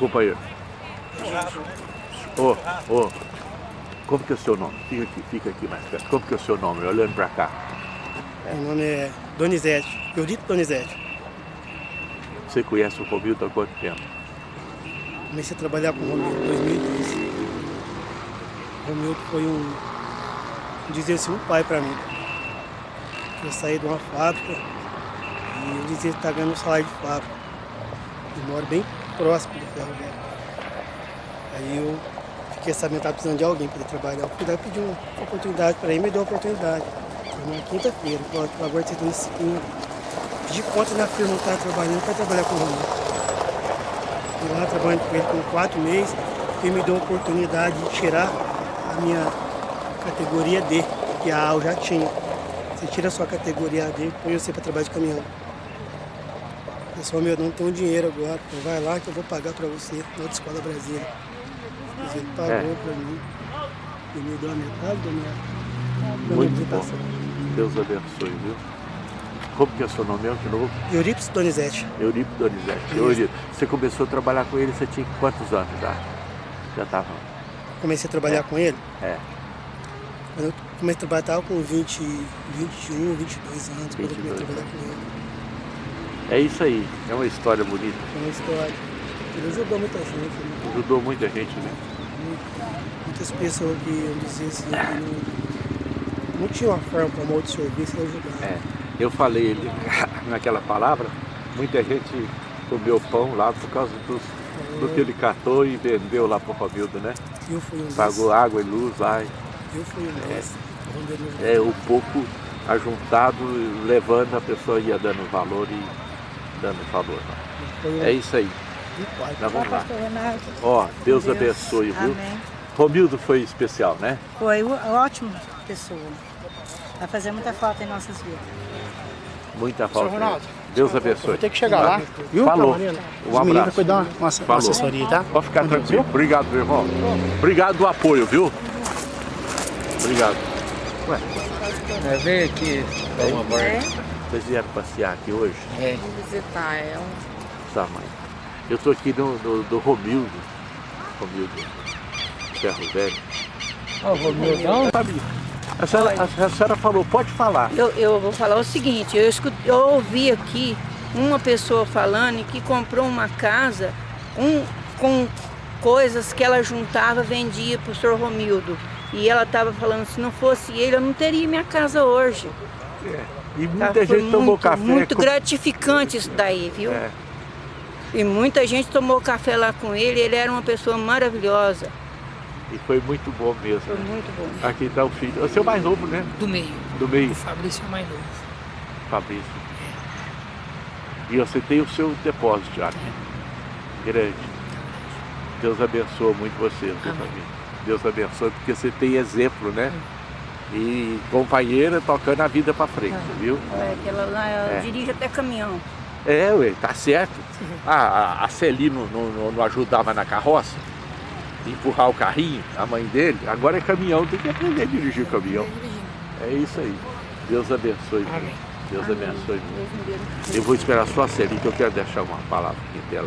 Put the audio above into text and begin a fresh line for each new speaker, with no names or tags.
companheiro. Ô, ô, como que é o seu nome? Fica aqui, fica aqui mais perto. Como que é o seu nome? Olhando pra cá.
Meu nome é Donizete, Eudito Donizete.
Você conhece o Romildo há quanto tempo?
Comecei a trabalhar com o Romildo em 2012. O Romildo foi um, dizer assim, um pai para mim. Eu saí de uma fábrica e eu dizia que está ganhando um salário de fábrica. Eu moro bem próximo do ferro velho. Aí eu fiquei sabendo que estava precisando de alguém para trabalhar. Eu fui e pedi uma oportunidade para ele, me deu uma oportunidade. Foi na quinta-feira, agora está na segunda. Pedi conta na firma que estava trabalhando para trabalhar com o Romildo. Fui lá trabalhando com ele por quatro meses, ele me deu a oportunidade de tirar a minha categoria D, que a A eu já tinha. Você tira a sua categoria D, põe você para trabalhar de caminhão. Pessoal, meu, não tenho dinheiro agora, então vai lá que eu vou pagar para você, na outra escola Brasília. Mas ele pagou
É.
para mim, e me deu a metade da minha, da minha
Muito bom.
apresentação.
Deus abençoe, viu? Como que é o seu nome de novo?
Euripides Donizete,
Euripo Donizete. Euripo, você começou a trabalhar com ele, você tinha quantos anos já? Já estava.
comecei a trabalhar com ele.
É.
Quando eu comecei a trabalhar, estava com 20, 21, 22 anos, quando eu comecei
22
a trabalhar com ele.
É isso aí. É uma história bonita.
Foi uma história. Ele ajudou muita gente, né?
Ajudou muita gente, né?
muitas pessoas que eu dizia assim, que não, não tinha uma forma para modo de serviço ajudar.
É. Eu falei ele- naquela palavra, muita gente comeu pão lá por causa dos, do que ele catou e vendeu lá pro Romildo, né?
Eu fui um.
Pagou água e luz lá.
Eu fui um ele me
É o pouco ajuntado, levando, a pessoa ia dando valor e dando.
Foi um
É isso aí. Nós vamos lá. Ó, Deus,
Deus.
abençoe, viu?
Amém.
Romildo foi especial, né?
Foi ótima pessoa. Vai fazer muita falta em nossas vidas.
Muita falta.
Ronaldo,
Deus abençoe.
Vou ter que chegar lá, viu?
Falou. Um
Os meninos
abraço.
cuidar uma, uma
Falou.
assessoria, tá?
Pode ficar tranquilo. Obrigado, meu irmão. Obrigado do apoio, viu? Obrigado. Ué,
É, veio aqui, uma
É,
vocês vieram passear aqui hoje?
É.
visitar. É um...
Tá, mãe. Eu tô aqui no, no, do Romildo. Romildo. Ferro Velho.
Ó, o Romildão.
A senhora, a, a senhora falou, pode falar.
Eu, eu vou falar o seguinte, eu, escu- eu ouvi aqui uma pessoa falando que comprou uma casa um, com coisas que ela juntava, vendia para o senhor Romildo. E ela estava falando, se não fosse ele, eu não teria minha casa hoje.
E
Tá?
muita gente tomou
muito,
café.
Muito
com-
gratificante isso daí, viu?
É.
E muita gente tomou café lá com ele, ele era uma pessoa maravilhosa.
E foi muito bom mesmo.
Foi
né?
muito bom.
Aqui está o filho. Você é o mais novo, né?
Do meio.
Do meio,
O Fabrício é mais novo.
Fabrício. E você tem o seu depósito já, né? Grande. Deus abençoe muito você, família. Deus abençoe, porque você tem exemplo, né? E companheira tocando a vida para frente, viu?
É, lá, ela
É.
dirige até caminhão.
É, ué, tá certo. A, a, a Celi não, não, não- ajudava na carroça, empurrar o carrinho, a mãe dele, agora é caminhão, tem que aprender a dirigir o caminhão. É isso aí. Deus abençoe.
Amém.
Deus abençoe. Eu vou esperar só a Celi, que eu quero deixar uma palavra aqui dela.